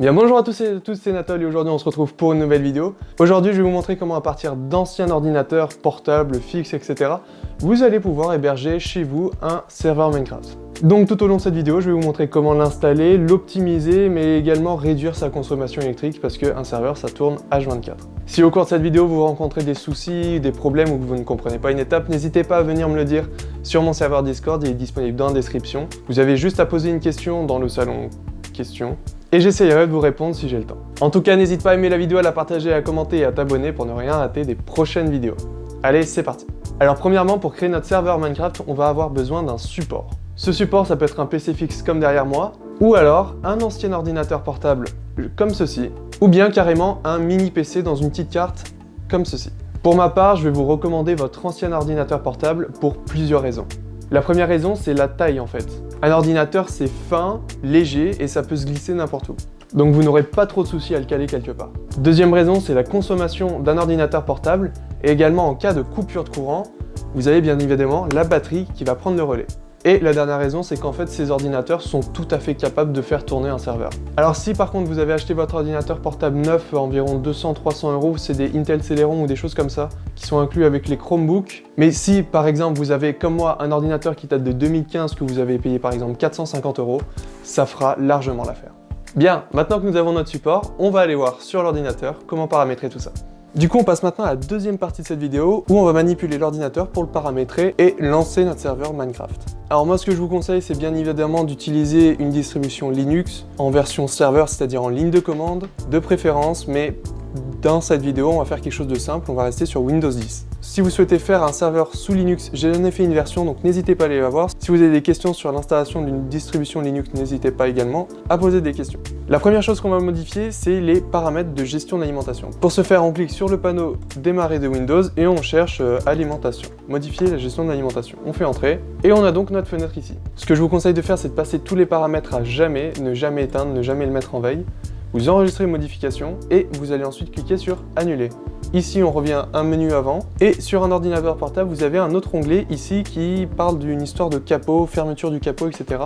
Bien bonjour à tous et à tous, c'est Nathalie et aujourd'hui on se retrouve pour une nouvelle vidéo. Aujourd'hui je vais vous montrer comment à partir d'anciens ordinateurs portables, fixes, etc. vous allez pouvoir héberger chez vous un serveur Minecraft. Donc tout au long de cette vidéo je vais vous montrer comment l'installer, l'optimiser mais également réduire sa consommation électrique parce qu'un serveur ça tourne H24. Si au cours de cette vidéo vous rencontrez des soucis, des problèmes ou que vous ne comprenez pas une étape, n'hésitez pas à venir me le dire sur mon serveur Discord, il est disponible dans la description. Vous avez juste à poser une question dans le salon questions et j'essayerai de vous répondre si j'ai le temps. En tout cas, n'hésite pas à aimer la vidéo, à la partager, à commenter et à t'abonner pour ne rien rater des prochaines vidéos. Allez, c'est parti Alors premièrement, pour créer notre serveur Minecraft, on va avoir besoin d'un support. Ce support, ça peut être un PC fixe comme derrière moi, ou alors un ancien ordinateur portable comme ceci, ou bien carrément un mini PC dans une petite carte comme ceci. Pour ma part, je vais vous recommander votre ancien ordinateur portable pour plusieurs raisons. La première raison, c'est la taille en fait. Un ordinateur, c'est fin, léger et ça peut se glisser n'importe où. Donc vous n'aurez pas trop de soucis à le caler quelque part. Deuxième raison, c'est la consommation d'un ordinateur portable et également en cas de coupure de courant, vous avez bien évidemment la batterie qui va prendre le relais. Et la dernière raison, c'est qu'en fait, ces ordinateurs sont tout à fait capables de faire tourner un serveur. Alors si par contre vous avez acheté votre ordinateur portable neuf environ 200-300 euros, c'est des Intel Celeron ou des choses comme ça, qui sont inclus avec les Chromebooks. Mais si par exemple vous avez comme moi un ordinateur qui date de 2015 que vous avez payé par exemple 450 euros, ça fera largement l'affaire. Bien, maintenant que nous avons notre support, on va aller voir sur l'ordinateur comment paramétrer tout ça. Du coup, on passe maintenant à la deuxième partie de cette vidéo où on va manipuler l'ordinateur pour le paramétrer et lancer notre serveur Minecraft. Alors moi, ce que je vous conseille, c'est bien évidemment d'utiliser une distribution Linux en version serveur, c'est-à-dire en ligne de commande, de préférence, mais dans cette vidéo, on va faire quelque chose de simple, on va rester sur Windows 10. Si vous souhaitez faire un serveur sous Linux, j'ai donné fait une version, donc n'hésitez pas à aller la voir. Si vous avez des questions sur l'installation d'une distribution Linux, n'hésitez pas également à poser des questions. La première chose qu'on va modifier, c'est les paramètres de gestion d'alimentation. Pour ce faire, on clique sur le panneau Démarrer de Windows et on cherche euh, Alimentation. Modifier la gestion d'alimentation. On fait Entrer et on a donc notre fenêtre ici. Ce que je vous conseille de faire, c'est de passer tous les paramètres à jamais, ne jamais éteindre, ne jamais le mettre en veille. Vous enregistrez les modifications et vous allez ensuite cliquer sur Annuler. Ici, on revient un menu avant. Et sur un ordinateur portable, vous avez un autre onglet ici qui parle d'une histoire de capot, fermeture du capot, etc.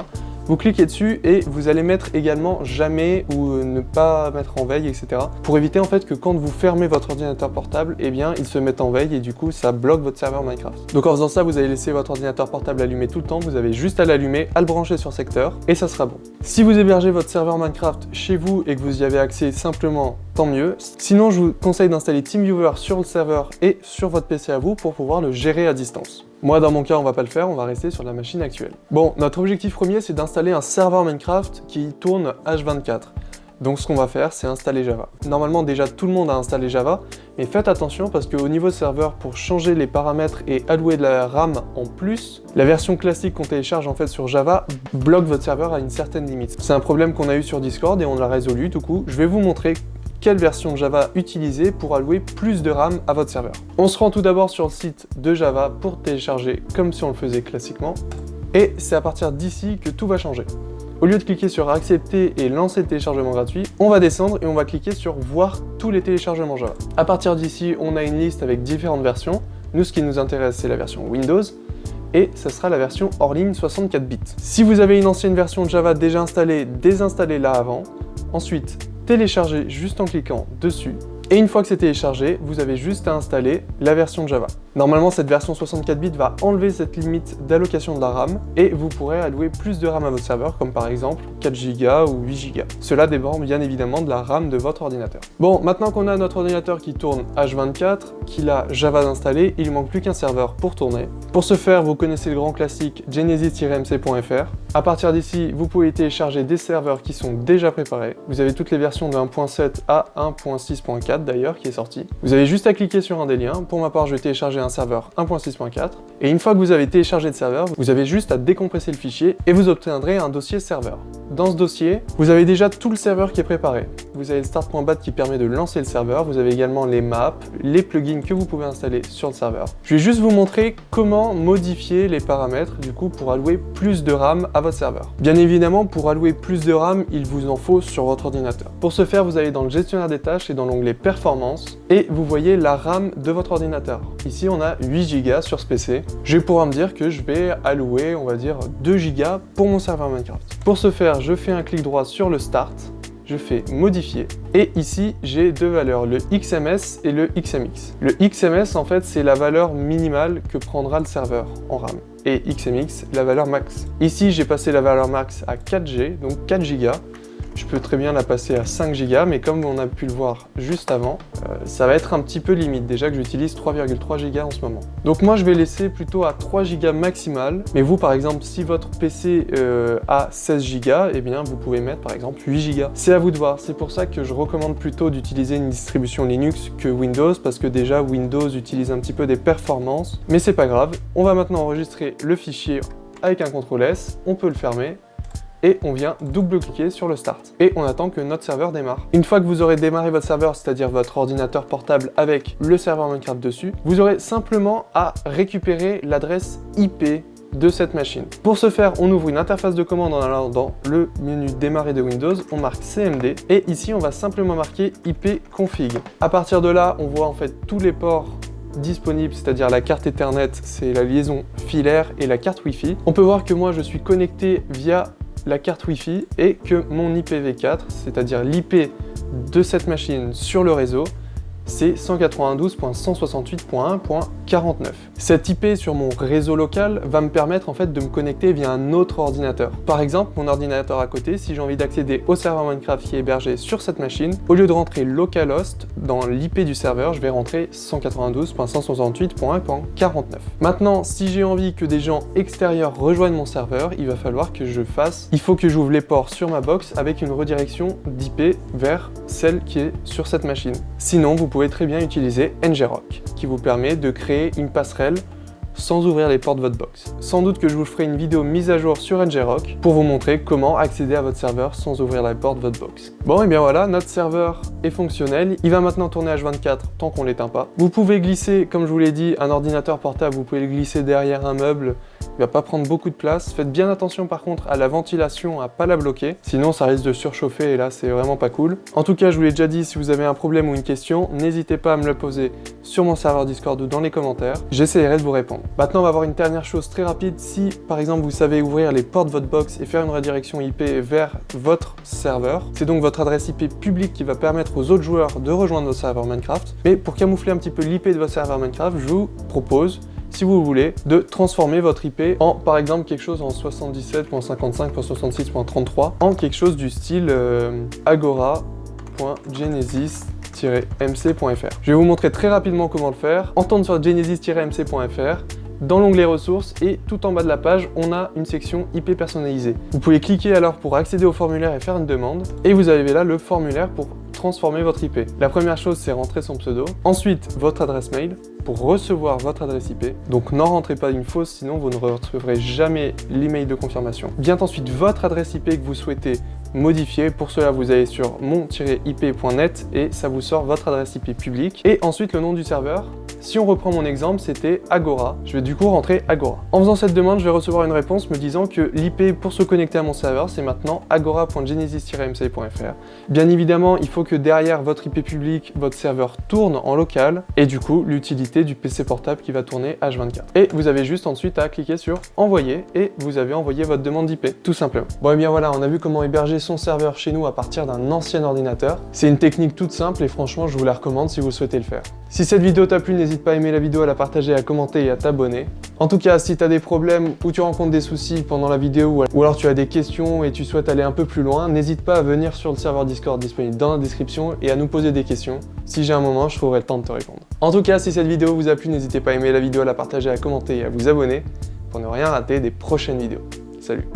Vous cliquez dessus et vous allez mettre également jamais ou ne pas mettre en veille, etc. Pour éviter en fait que quand vous fermez votre ordinateur portable, eh bien il se mette en veille et du coup ça bloque votre serveur Minecraft. Donc en faisant ça, vous allez laisser votre ordinateur portable allumé tout le temps, vous avez juste à l'allumer, à le brancher sur secteur et ça sera bon. Si vous hébergez votre serveur Minecraft chez vous et que vous y avez accès simplement, mieux. Sinon, je vous conseille d'installer TeamViewer sur le serveur et sur votre PC à vous pour pouvoir le gérer à distance. Moi, dans mon cas, on va pas le faire, on va rester sur la machine actuelle. Bon, notre objectif premier, c'est d'installer un serveur Minecraft qui tourne H24. Donc ce qu'on va faire, c'est installer Java. Normalement, déjà, tout le monde a installé Java, mais faites attention parce qu'au niveau serveur, pour changer les paramètres et allouer de la RAM en plus, la version classique qu'on télécharge en fait sur Java bloque votre serveur à une certaine limite. C'est un problème qu'on a eu sur Discord et on l'a résolu, du coup, je vais vous montrer quelle version Java utiliser pour allouer plus de RAM à votre serveur. On se rend tout d'abord sur le site de Java pour télécharger comme si on le faisait classiquement, et c'est à partir d'ici que tout va changer. Au lieu de cliquer sur accepter et lancer le téléchargement gratuit, on va descendre et on va cliquer sur voir tous les téléchargements Java. À partir d'ici, on a une liste avec différentes versions. Nous, ce qui nous intéresse, c'est la version Windows et ça sera la version hors ligne 64 bits. Si vous avez une ancienne version Java déjà installée, désinstallez-la avant. Ensuite, télécharger juste en cliquant dessus. Et une fois que c'est téléchargé, vous avez juste à installer la version Java. Normalement, cette version 64 bits va enlever cette limite d'allocation de la RAM et vous pourrez allouer plus de RAM à votre serveur, comme par exemple 4 Go ou 8 Go. Cela dépend bien évidemment de la RAM de votre ordinateur. Bon, maintenant qu'on a notre ordinateur qui tourne H24, qu'il a Java installé, il ne manque plus qu'un serveur pour tourner. Pour ce faire, vous connaissez le grand classique genesis-mc.fr. À partir d'ici, vous pouvez télécharger des serveurs qui sont déjà préparés. Vous avez toutes les versions de 1.7 à 1.6.4 d'ailleurs qui est sorti. Vous avez juste à cliquer sur un des liens. Pour ma part, je vais télécharger un serveur 1.6.4. Et une fois que vous avez téléchargé le serveur, vous avez juste à décompresser le fichier et vous obtiendrez un dossier serveur. Dans ce dossier, vous avez déjà tout le serveur qui est préparé. Vous avez le start.bat qui permet de lancer le serveur. Vous avez également les maps, les plugins que vous pouvez installer sur le serveur. Je vais juste vous montrer comment modifier les paramètres du coup pour allouer plus de RAM votre serveur. Bien évidemment, pour allouer plus de RAM, il vous en faut sur votre ordinateur. Pour ce faire, vous allez dans le gestionnaire des tâches et dans l'onglet Performance, et vous voyez la RAM de votre ordinateur. Ici, on a 8 Go sur ce PC. Je vais pouvoir me dire que je vais allouer, on va dire, 2 Go pour mon serveur Minecraft. Pour ce faire, je fais un clic droit sur le Start, je fais modifier et ici j'ai deux valeurs, le XMS et le XMX. Le XMS en fait c'est la valeur minimale que prendra le serveur en RAM et XMX la valeur max. Ici j'ai passé la valeur max à 4G, donc 4 Go je peux très bien la passer à 5 Go, mais comme on a pu le voir juste avant, euh, ça va être un petit peu limite, déjà que j'utilise 3,3 Go en ce moment. Donc moi je vais laisser plutôt à 3 Go maximal, mais vous par exemple, si votre PC euh, a 16 Go, eh bien vous pouvez mettre par exemple 8 Go. C'est à vous de voir, c'est pour ça que je recommande plutôt d'utiliser une distribution Linux que Windows, parce que déjà Windows utilise un petit peu des performances, mais c'est pas grave. On va maintenant enregistrer le fichier avec un CTRL S, on peut le fermer, et on vient double-cliquer sur le Start. Et on attend que notre serveur démarre. Une fois que vous aurez démarré votre serveur, c'est-à-dire votre ordinateur portable avec le serveur Minecraft dessus, vous aurez simplement à récupérer l'adresse IP de cette machine. Pour ce faire, on ouvre une interface de commande en allant dans le menu démarrer de Windows, on marque CMD et ici on va simplement marquer IP config. À partir de là, on voit en fait tous les ports disponibles, c'est-à-dire la carte Ethernet, c'est la liaison filaire et la carte Wi-Fi. On peut voir que moi je suis connecté via la carte Wi-Fi et que mon IPv4, c'est-à-dire l'IP de cette machine sur le réseau, c'est 192.168.1.49. Cette IP sur mon réseau local va me permettre de me connecter via un autre ordinateur. Par exemple, mon ordinateur à côté, si j'ai envie d'accéder au serveur Minecraft qui est hébergé sur cette machine, au lieu de rentrer localhost dans l'IP du serveur, je vais rentrer 192.168.1.49. Maintenant, si j'ai envie que des gens extérieurs rejoignent mon serveur, il va falloir que je fasse, il faut que j'ouvre les ports sur ma box avec une redirection d'IP vers celle qui est sur cette machine. Sinon, vous pouvez pouvez très bien utiliser ngrok, qui vous permet de créer une passerelle sans ouvrir les portes de votre box. Sans doute que je vous ferai une vidéo mise à jour sur ngrok pour vous montrer comment accéder à votre serveur sans ouvrir la porte de votre box. Bon et bien voilà, notre serveur est fonctionnel. Il va maintenant tourner H24 tant qu'on l'éteint pas. Vous pouvez glisser, comme je vous l'ai dit, un ordinateur portable, vous pouvez le glisser derrière un meuble il va pas prendre beaucoup de place. Faites bien attention par contre à la ventilation, à pas la bloquer, sinon ça risque de surchauffer et là c'est vraiment pas cool. En tout cas, je vous l'ai déjà dit, si vous avez un problème ou une question, n'hésitez pas à me le poser sur mon serveur Discord ou dans les commentaires. J'essaierai de vous répondre. Maintenant, on va voir une dernière chose très rapide. Si par exemple vous savez ouvrir les portes de votre box et faire une redirection IP vers votre serveur, c'est donc votre adresse IP publique qui va permettre aux autres joueurs de rejoindre votre serveur Minecraft. Mais pour camoufler un petit peu l'IP de votre serveur Minecraft, je vous propose si vous voulez, de transformer votre IP en, par exemple, quelque chose en 77.55.66.33, en quelque chose du style euh, agora.genesis-mc.fr. Je vais vous montrer très rapidement comment le faire. Entendre sur genesis-mc.fr, dans l'onglet ressources et tout en bas de la page, on a une section IP personnalisée. Vous pouvez cliquer alors pour accéder au formulaire et faire une demande. Et vous avez là le formulaire pour transformer votre IP. La première chose, c'est rentrer son pseudo. Ensuite, votre adresse mail pour recevoir votre adresse IP. Donc n'en rentrez pas une fausse, sinon vous ne retrouverez jamais l'email de confirmation. Vient ensuite votre adresse IP que vous souhaitez modifier. Pour cela, vous allez sur mon-ip.net et ça vous sort votre adresse IP publique. Et ensuite, le nom du serveur. Si on reprend mon exemple, c'était Agora. Je vais du coup rentrer Agora. En faisant cette demande, je vais recevoir une réponse me disant que l'IP pour se connecter à mon serveur, c'est maintenant agora.genesis-mc.fr. Bien évidemment, il faut que derrière votre IP public, votre serveur tourne en local et du coup, l'utilité du PC portable qui va tourner H24. Et vous avez juste ensuite à cliquer sur envoyer et vous avez envoyé votre demande d'IP, tout simplement. Bon et bien voilà, on a vu comment héberger son serveur chez nous à partir d'un ancien ordinateur. C'est une technique toute simple et franchement, je vous la recommande si vous souhaitez le faire. Si cette vidéo t'a plu, n'hésite pas à aimer la vidéo, à la partager, à commenter et à t'abonner. En tout cas, si tu as des problèmes ou tu rencontres des soucis pendant la vidéo ou alors tu as des questions et tu souhaites aller un peu plus loin, n'hésite pas à venir sur le serveur Discord disponible dans la description et à nous poser des questions. Si j'ai un moment, je trouverai le temps de te répondre. En tout cas, si cette vidéo vous a plu, n'hésitez pas à aimer la vidéo, à la partager, à commenter et à vous abonner pour ne rien rater des prochaines vidéos. Salut